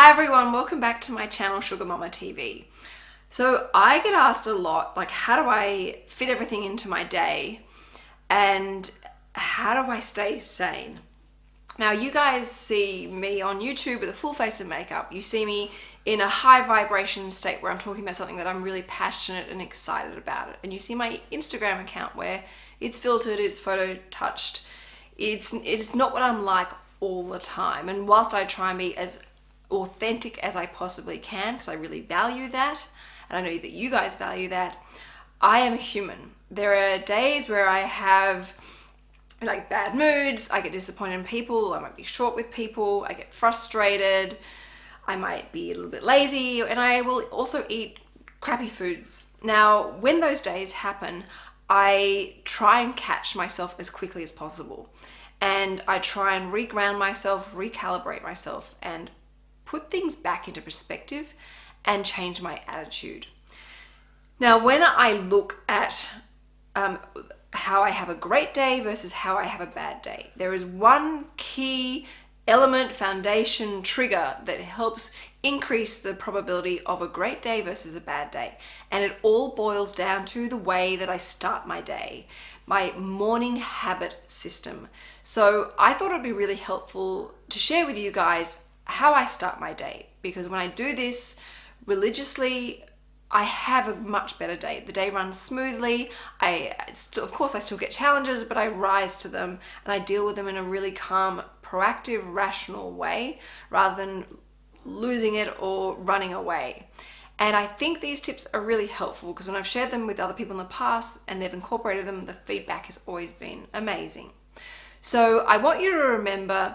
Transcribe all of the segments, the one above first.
Hi everyone, welcome back to my channel Sugar Mama TV. So I get asked a lot, like how do I fit everything into my day and how do I stay sane? Now you guys see me on YouTube with a full face of makeup. You see me in a high vibration state where I'm talking about something that I'm really passionate and excited about it. And you see my Instagram account where it's filtered, it's photo touched. It's, it's not what I'm like all the time. And whilst I try and be as authentic as I possibly can, because I really value that, and I know that you guys value that, I am a human. There are days where I have like bad moods, I get disappointed in people, I might be short with people, I get frustrated, I might be a little bit lazy, and I will also eat crappy foods. Now, when those days happen, I try and catch myself as quickly as possible. And I try and reground myself, recalibrate myself, and put things back into perspective and change my attitude. Now, when I look at um, how I have a great day versus how I have a bad day, there is one key element, foundation, trigger that helps increase the probability of a great day versus a bad day. And it all boils down to the way that I start my day, my morning habit system. So I thought it'd be really helpful to share with you guys how I start my day because when I do this religiously, I have a much better day. The day runs smoothly. I still, of course, I still get challenges, but I rise to them and I deal with them in a really calm, proactive, rational way rather than losing it or running away. And I think these tips are really helpful because when I've shared them with other people in the past and they've incorporated them, the feedback has always been amazing. So I want you to remember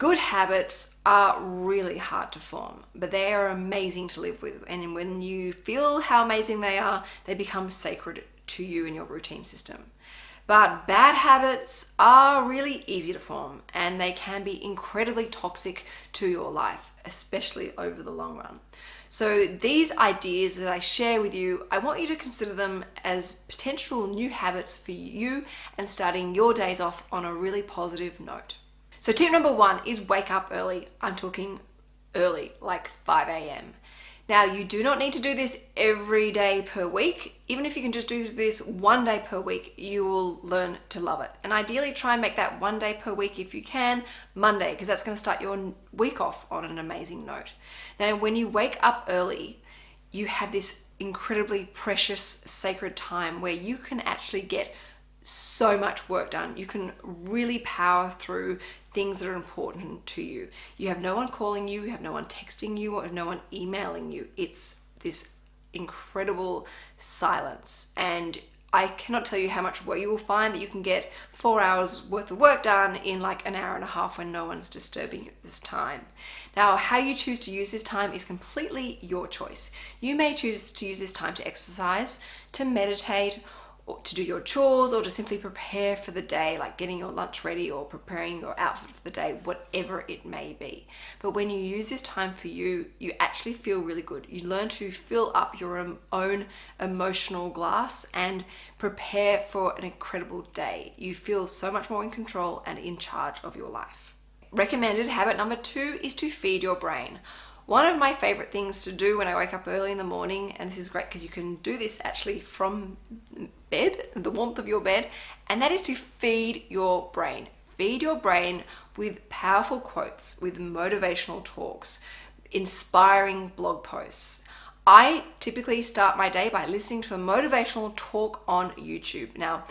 Good habits are really hard to form, but they are amazing to live with. And when you feel how amazing they are, they become sacred to you and your routine system. But bad habits are really easy to form and they can be incredibly toxic to your life, especially over the long run. So these ideas that I share with you, I want you to consider them as potential new habits for you and starting your days off on a really positive note. So tip number one is wake up early. I'm talking early, like 5 a.m. Now you do not need to do this every day per week. Even if you can just do this one day per week, you will learn to love it. And ideally try and make that one day per week if you can, Monday, because that's gonna start your week off on an amazing note. Now when you wake up early, you have this incredibly precious, sacred time where you can actually get so much work done. You can really power through things that are important to you. You have no one calling you, you have no one texting you, or no one emailing you. It's this incredible silence. And I cannot tell you how much work you will find that you can get four hours worth of work done in like an hour and a half when no one's disturbing you at this time. Now, how you choose to use this time is completely your choice. You may choose to use this time to exercise, to meditate, to do your chores or to simply prepare for the day, like getting your lunch ready or preparing your outfit for the day, whatever it may be. But when you use this time for you, you actually feel really good. You learn to fill up your own emotional glass and prepare for an incredible day. You feel so much more in control and in charge of your life. Recommended habit number two is to feed your brain. One of my favorite things to do when I wake up early in the morning, and this is great because you can do this actually from bed, the warmth of your bed, and that is to feed your brain. Feed your brain with powerful quotes, with motivational talks, inspiring blog posts. I typically start my day by listening to a motivational talk on YouTube. Now,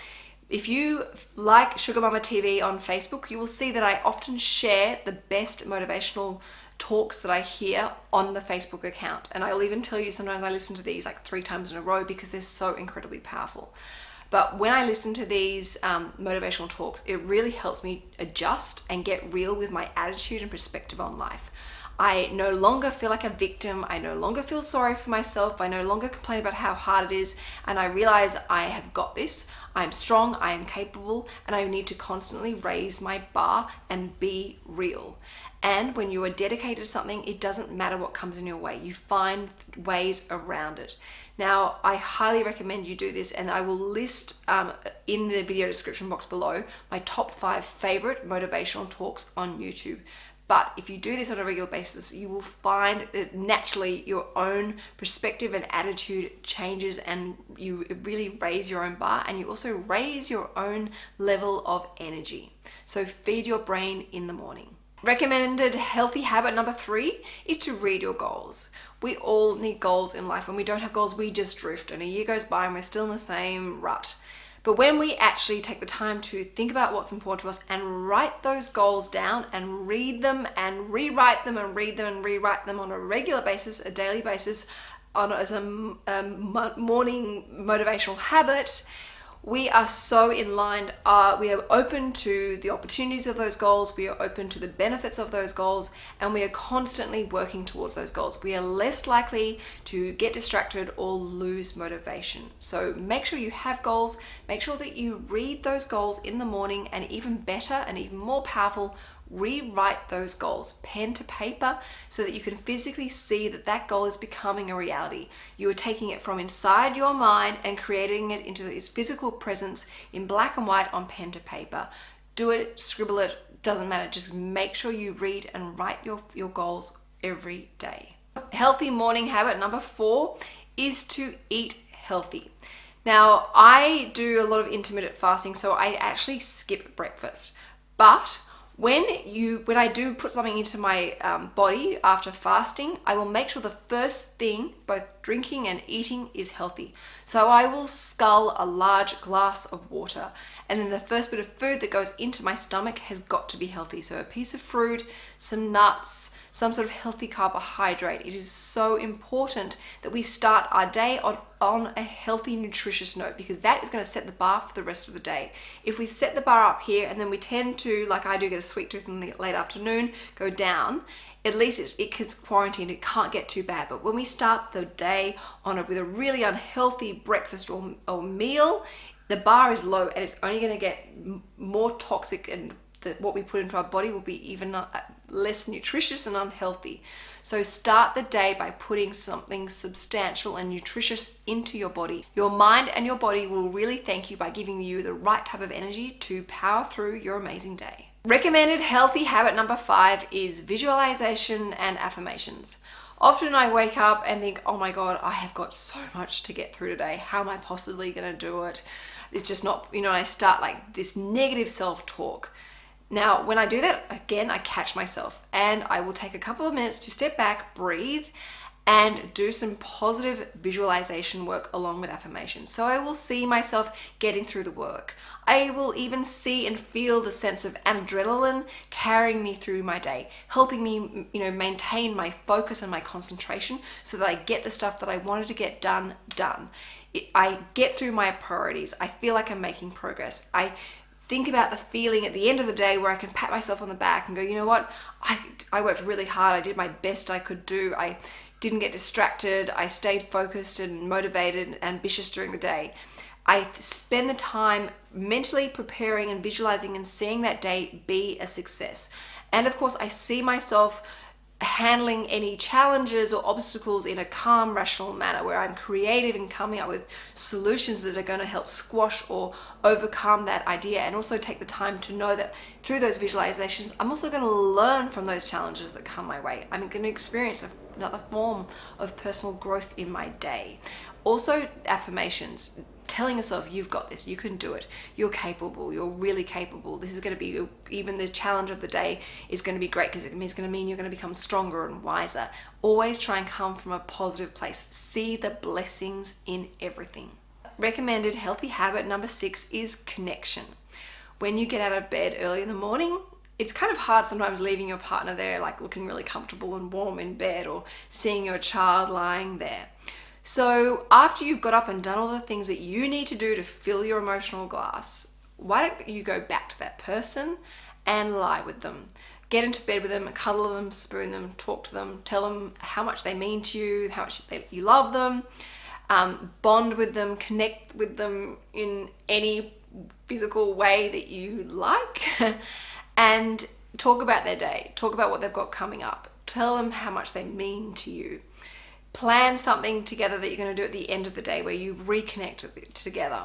if you like Sugar Mama TV on Facebook, you will see that I often share the best motivational talks that I hear on the Facebook account. And I'll even tell you sometimes I listen to these like three times in a row because they're so incredibly powerful. But when I listen to these um, motivational talks, it really helps me adjust and get real with my attitude and perspective on life. I no longer feel like a victim. I no longer feel sorry for myself. I no longer complain about how hard it is. And I realize I have got this. I'm strong. I am capable. And I need to constantly raise my bar and be real. And when you are dedicated to something, it doesn't matter what comes in your way. You find ways around it. Now, I highly recommend you do this and I will list um, in the video description box below my top five favorite motivational talks on YouTube But if you do this on a regular basis, you will find that naturally your own perspective and attitude changes and you really raise your own bar and you also raise your own level of energy. So feed your brain in the morning. Recommended healthy habit number three is to read your goals. We all need goals in life. When we don't have goals, we just drift and a year goes by and we're still in the same rut. But when we actually take the time to think about what's important to us and write those goals down and read them and rewrite them and read them and rewrite them on a regular basis, a daily basis, on as a, a morning motivational habit, we are so in line uh, we are open to the opportunities of those goals we are open to the benefits of those goals and we are constantly working towards those goals. We are less likely to get distracted or lose motivation. So make sure you have goals make sure that you read those goals in the morning and even better and even more powerful rewrite those goals pen to paper so that you can physically see that that goal is becoming a reality. You are taking it from inside your mind and creating it into this physical presence in black and white on pen to paper. Do it, scribble it, doesn't matter. Just make sure you read and write your, your goals every day. Healthy morning habit number four is to eat healthy. Now, I do a lot of intermittent fasting, so I actually skip breakfast. But when you when I do put something into my um, body after fasting, I will make sure the first thing, both drinking and eating, is healthy. So I will scull a large glass of water, and then the first bit of food that goes into my stomach has got to be healthy. So a piece of fruit, some nuts, some sort of healthy carbohydrate. It is so important that we start our day on, on a healthy, nutritious note because that is going to set the bar for the rest of the day. If we set the bar up here and then we tend to, like I do, get a sweet tooth in the late afternoon, go down, at least it, it gets quarantined, it can't get too bad. But when we start the day on a, with a really unhealthy breakfast or, or meal, the bar is low and it's only going to get more toxic and the, what we put into our body will be even uh, less nutritious and unhealthy. So start the day by putting something substantial and nutritious into your body. Your mind and your body will really thank you by giving you the right type of energy to power through your amazing day. Recommended healthy habit number five is visualization and affirmations. Often I wake up and think, oh my God, I have got so much to get through today. How am I possibly going to do it? It's just not, you know, I start like this negative self talk. Now, when I do that, again, I catch myself and I will take a couple of minutes to step back, breathe, and do some positive visualization work along with affirmations. So I will see myself getting through the work. I will even see and feel the sense of adrenaline carrying me through my day, helping me, you know, maintain my focus and my concentration so that I get the stuff that I wanted to get done, done. I get through my priorities. I feel like I'm making progress. I think about the feeling at the end of the day where I can pat myself on the back and go, you know what, I, I worked really hard, I did my best I could do, I didn't get distracted, I stayed focused and motivated and ambitious during the day. I spend the time mentally preparing and visualizing and seeing that day be a success. And of course, I see myself handling any challenges or obstacles in a calm, rational manner where I'm creative and coming up with solutions that are going to help squash or overcome that idea and also take the time to know that through those visualizations, I'm also going to learn from those challenges that come my way. I'm going to experience another form of personal growth in my day. Also, affirmations telling yourself you've got this, you can do it, you're capable, you're really capable. This is going to be even the challenge of the day is going to be great because it's going to mean you're going to become stronger and wiser. Always try and come from a positive place. See the blessings in everything. Recommended healthy habit number six is connection. When you get out of bed early in the morning, it's kind of hard sometimes leaving your partner there like looking really comfortable and warm in bed or seeing your child lying there. So after you've got up and done all the things that you need to do to fill your emotional glass, why don't you go back to that person and lie with them? Get into bed with them, cuddle them, spoon them, talk to them, tell them how much they mean to you, how much they, you love them, um, bond with them, connect with them in any physical way that you like, and talk about their day, talk about what they've got coming up, tell them how much they mean to you plan something together that you're going to do at the end of the day where you reconnect together.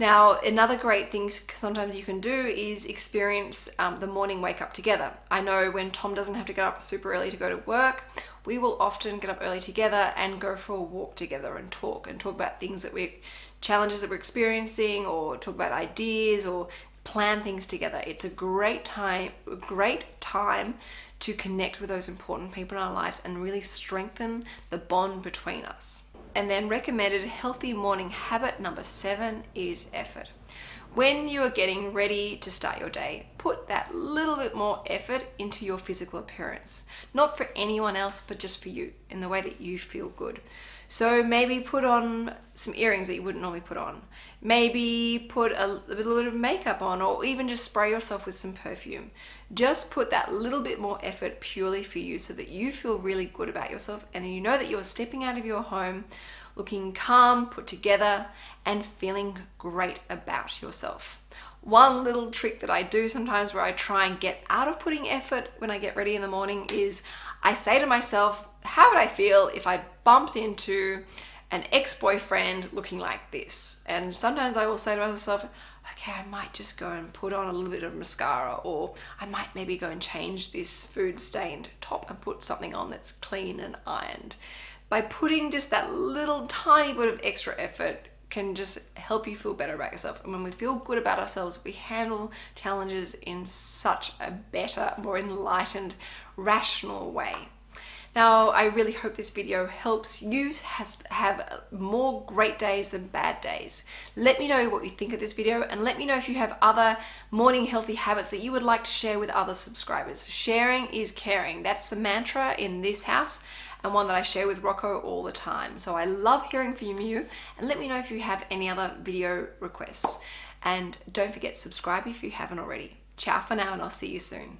Now, another great thing sometimes you can do is experience um, the morning wake up together. I know when Tom doesn't have to get up super early to go to work, we will often get up early together and go for a walk together and talk and talk about things that we challenges that we're experiencing or talk about ideas or plan things together. It's a great time, great time to connect with those important people in our lives and really strengthen the bond between us. And then recommended healthy morning habit number seven is effort. When you are getting ready to start your day, put that little bit more effort into your physical appearance. Not for anyone else, but just for you, in the way that you feel good. So maybe put on some earrings that you wouldn't normally put on. Maybe put a, little bit of makeup on or even just spray yourself with some perfume. Just put that little bit more effort purely for you so that you feel really good about yourself and you know that you're stepping out of your home looking calm, put together, and feeling great about yourself. One little trick that I do sometimes where I try and get out of putting effort when I get ready in the morning is I say to myself, how would I feel if I bumped into an ex-boyfriend looking like this? And sometimes I will say to myself, okay, I might just go and put on a little bit of mascara or I might maybe go and change this food stained top and put something on that's clean and ironed. By putting just that little tiny bit of extra effort can just help you feel better about yourself. And when we feel good about ourselves, we handle challenges in such a better, more enlightened, rational way. Now, I really hope this video helps you have more great days than bad days. Let me know what you think of this video and let me know if you have other morning healthy habits that you would like to share with other subscribers. Sharing is caring. That's the mantra in this house and one that I share with Rocco all the time. So I love hearing from you and let me know if you have any other video requests. And don't forget to subscribe if you haven't already. Ciao for now and I'll see you soon.